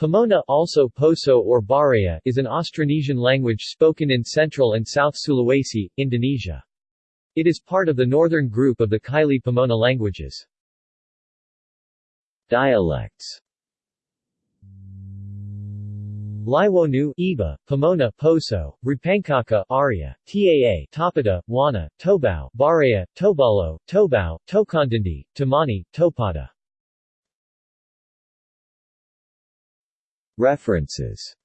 Pamona also Poso or Baraya is an Austronesian language spoken in central and south Sulawesi, Indonesia. It is part of the northern group of the Kaili Pamona languages. Dialects Liwonu, Iba, Pamona, Poso, Ripangkaka, Aria, Taa, Tapata, Wana, Tobao, Baraya, Tobalo, Tobao, Tokondindi, Tamani, Topada. References